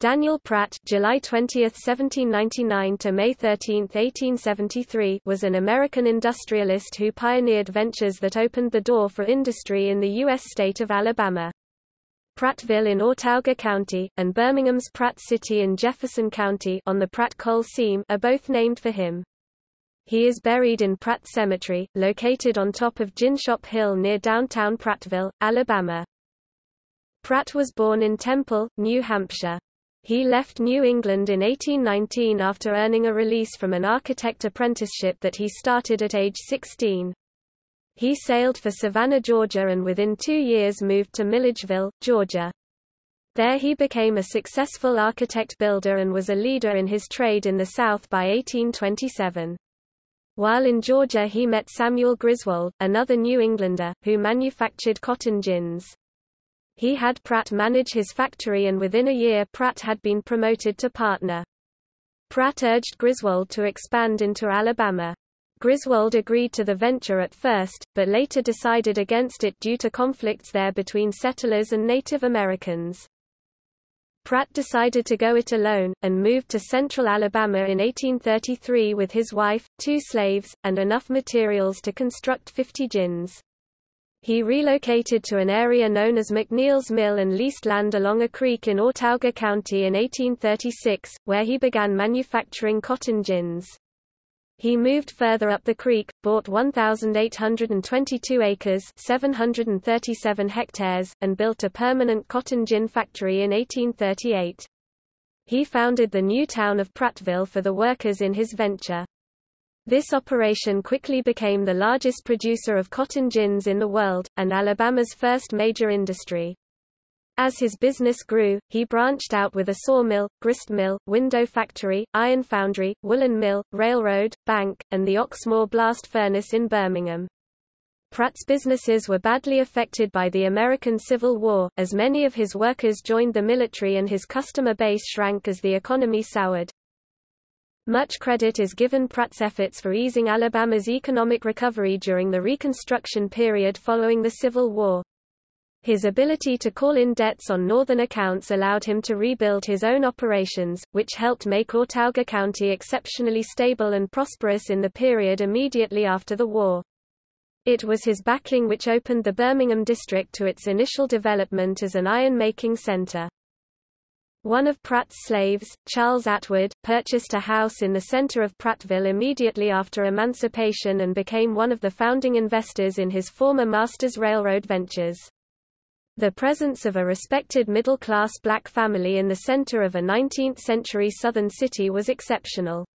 Daniel Pratt July 20, 1799 to May 13, 1873 was an American industrialist who pioneered ventures that opened the door for industry in the U.S. state of Alabama. Prattville in Autauga County, and Birmingham's Pratt City in Jefferson County on the Pratt Coal Seam are both named for him. He is buried in Pratt Cemetery, located on top of Gin Shop Hill near downtown Prattville, Alabama. Pratt was born in Temple, New Hampshire. He left New England in 1819 after earning a release from an architect apprenticeship that he started at age 16. He sailed for Savannah, Georgia and within two years moved to Milledgeville, Georgia. There he became a successful architect-builder and was a leader in his trade in the South by 1827. While in Georgia he met Samuel Griswold, another New Englander, who manufactured cotton gins. He had Pratt manage his factory and within a year Pratt had been promoted to partner. Pratt urged Griswold to expand into Alabama. Griswold agreed to the venture at first, but later decided against it due to conflicts there between settlers and Native Americans. Pratt decided to go it alone, and moved to central Alabama in 1833 with his wife, two slaves, and enough materials to construct 50 gins. He relocated to an area known as McNeil's Mill and leased land along a creek in Autauga County in 1836, where he began manufacturing cotton gins. He moved further up the creek, bought 1,822 acres 737 hectares, and built a permanent cotton gin factory in 1838. He founded the new town of Prattville for the workers in his venture. This operation quickly became the largest producer of cotton gins in the world, and Alabama's first major industry. As his business grew, he branched out with a sawmill, grist mill, window factory, iron foundry, woolen mill, railroad, bank, and the Oxmoor blast furnace in Birmingham. Pratt's businesses were badly affected by the American Civil War, as many of his workers joined the military and his customer base shrank as the economy soured. Much credit is given Pratt's efforts for easing Alabama's economic recovery during the Reconstruction period following the Civil War. His ability to call in debts on northern accounts allowed him to rebuild his own operations, which helped make Autauga County exceptionally stable and prosperous in the period immediately after the war. It was his backing which opened the Birmingham district to its initial development as an iron-making center. One of Pratt's slaves, Charles Atwood, purchased a house in the center of Prattville immediately after emancipation and became one of the founding investors in his former master's railroad ventures. The presence of a respected middle-class black family in the center of a 19th-century southern city was exceptional.